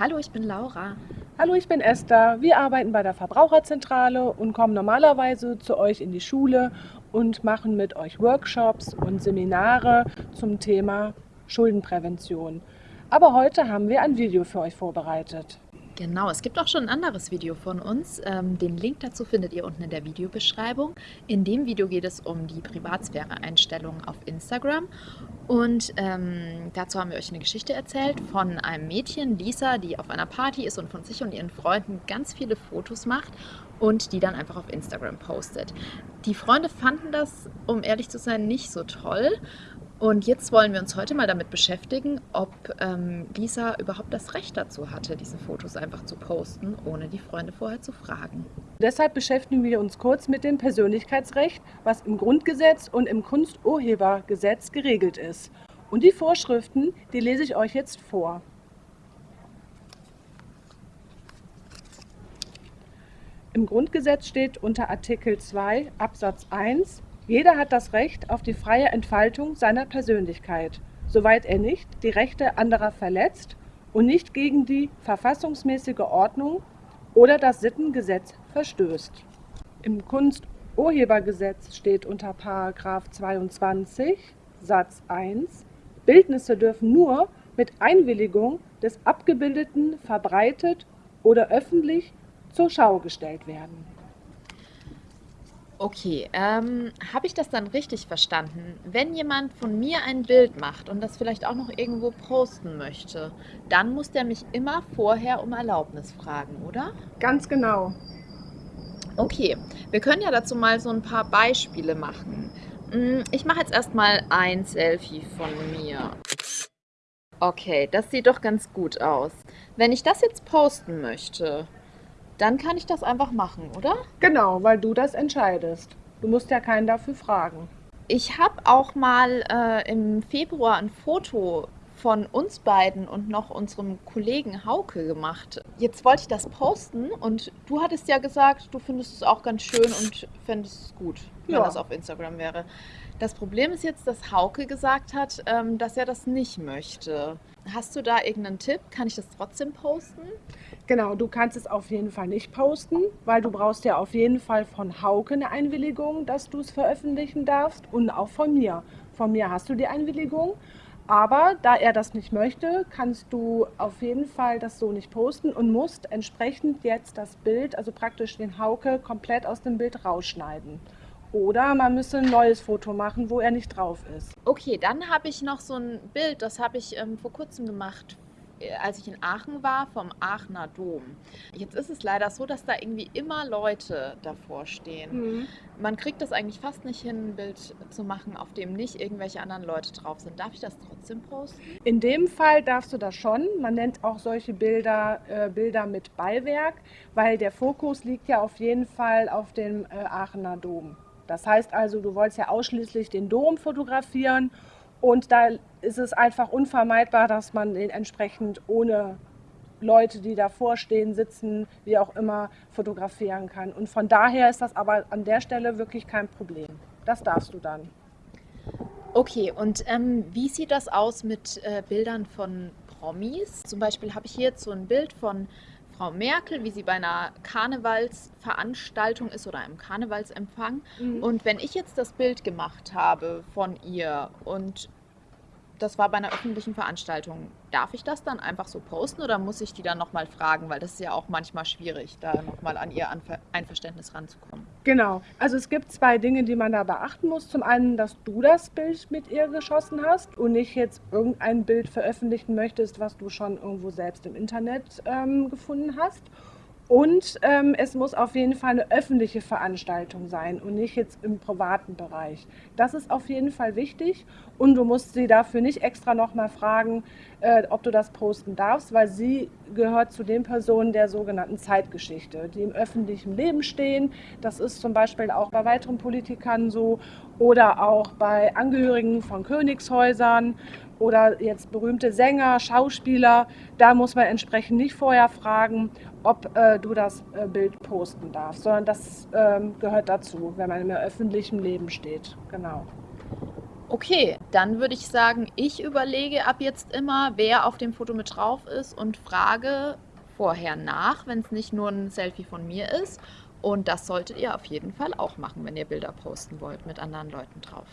Hallo, ich bin Laura. Hallo, ich bin Esther. Wir arbeiten bei der Verbraucherzentrale und kommen normalerweise zu euch in die Schule und machen mit euch Workshops und Seminare zum Thema Schuldenprävention. Aber heute haben wir ein Video für euch vorbereitet. Genau, es gibt auch schon ein anderes Video von uns. Ähm, den Link dazu findet ihr unten in der Videobeschreibung. In dem Video geht es um die Privatsphäre-Einstellungen auf Instagram. Und ähm, dazu haben wir euch eine Geschichte erzählt von einem Mädchen, Lisa, die auf einer Party ist und von sich und ihren Freunden ganz viele Fotos macht und die dann einfach auf Instagram postet. Die Freunde fanden das, um ehrlich zu sein, nicht so toll und jetzt wollen wir uns heute mal damit beschäftigen, ob ähm, Lisa überhaupt das Recht dazu hatte, diese Fotos einfach zu posten, ohne die Freunde vorher zu fragen. Deshalb beschäftigen wir uns kurz mit dem Persönlichkeitsrecht, was im Grundgesetz und im Kunsturhebergesetz geregelt ist. Und die Vorschriften, die lese ich euch jetzt vor. Im Grundgesetz steht unter Artikel 2 Absatz 1 jeder hat das Recht auf die freie Entfaltung seiner Persönlichkeit, soweit er nicht die Rechte anderer verletzt und nicht gegen die verfassungsmäßige Ordnung oder das Sittengesetz verstößt. Im Kunsturhebergesetz steht unter § 22 Satz 1 Bildnisse dürfen nur mit Einwilligung des Abgebildeten verbreitet oder öffentlich zur Schau gestellt werden. Okay, ähm, habe ich das dann richtig verstanden? Wenn jemand von mir ein Bild macht und das vielleicht auch noch irgendwo posten möchte, dann muss der mich immer vorher um Erlaubnis fragen, oder? Ganz genau. Okay, wir können ja dazu mal so ein paar Beispiele machen. Hm, ich mache jetzt erstmal ein Selfie von mir. Okay, das sieht doch ganz gut aus. Wenn ich das jetzt posten möchte, dann kann ich das einfach machen, oder? Genau, weil du das entscheidest. Du musst ja keinen dafür fragen. Ich habe auch mal äh, im Februar ein Foto von uns beiden und noch unserem Kollegen Hauke gemacht. Jetzt wollte ich das posten und du hattest ja gesagt, du findest es auch ganz schön und fändest es gut, wenn ja. das auf Instagram wäre. Das Problem ist jetzt, dass Hauke gesagt hat, ähm, dass er das nicht möchte. Hast du da irgendeinen Tipp? Kann ich das trotzdem posten? Genau, du kannst es auf jeden Fall nicht posten, weil du brauchst ja auf jeden Fall von Hauke eine Einwilligung, dass du es veröffentlichen darfst und auch von mir. Von mir hast du die Einwilligung, aber da er das nicht möchte, kannst du auf jeden Fall das so nicht posten und musst entsprechend jetzt das Bild, also praktisch den Hauke, komplett aus dem Bild rausschneiden. Oder man müsste ein neues Foto machen, wo er nicht drauf ist. Okay, dann habe ich noch so ein Bild, das habe ich ähm, vor kurzem gemacht, als ich in Aachen war, vom Aachener Dom. Jetzt ist es leider so, dass da irgendwie immer Leute davor stehen. Mhm. Man kriegt das eigentlich fast nicht hin, ein Bild zu machen, auf dem nicht irgendwelche anderen Leute drauf sind. Darf ich das trotzdem posten? In dem Fall darfst du das schon. Man nennt auch solche Bilder äh, Bilder mit Beiwerk, weil der Fokus liegt ja auf jeden Fall auf dem äh, Aachener Dom. Das heißt also, du wolltest ja ausschließlich den Dom fotografieren und da ist es einfach unvermeidbar, dass man den entsprechend ohne Leute, die davor stehen, sitzen, wie auch immer, fotografieren kann. Und von daher ist das aber an der Stelle wirklich kein Problem. Das darfst du dann. Okay, und ähm, wie sieht das aus mit äh, Bildern von Promis? Zum Beispiel habe ich hier jetzt so ein Bild von Frau Merkel, wie sie bei einer Karnevalsveranstaltung ist oder einem Karnevalsempfang. Mhm. Und wenn ich jetzt das Bild gemacht habe von ihr und das war bei einer öffentlichen Veranstaltung. Darf ich das dann einfach so posten oder muss ich die dann nochmal fragen? Weil das ist ja auch manchmal schwierig, da nochmal an ihr Einverständnis ranzukommen. Genau. Also es gibt zwei Dinge, die man da beachten muss. Zum einen, dass du das Bild mit ihr geschossen hast und nicht jetzt irgendein Bild veröffentlichen möchtest, was du schon irgendwo selbst im Internet ähm, gefunden hast. Und ähm, es muss auf jeden Fall eine öffentliche Veranstaltung sein und nicht jetzt im privaten Bereich. Das ist auf jeden Fall wichtig und du musst sie dafür nicht extra nochmal fragen, äh, ob du das posten darfst, weil sie gehört zu den Personen der sogenannten Zeitgeschichte, die im öffentlichen Leben stehen. Das ist zum Beispiel auch bei weiteren Politikern so oder auch bei Angehörigen von Königshäusern oder jetzt berühmte Sänger, Schauspieler. Da muss man entsprechend nicht vorher fragen, ob äh, du das äh, Bild posten darfst, sondern das ähm, gehört dazu, wenn man im öffentlichen Leben steht. Genau. Okay, dann würde ich sagen, ich überlege ab jetzt immer, wer auf dem Foto mit drauf ist und frage vorher nach, wenn es nicht nur ein Selfie von mir ist. Und das solltet ihr auf jeden Fall auch machen, wenn ihr Bilder posten wollt mit anderen Leuten drauf.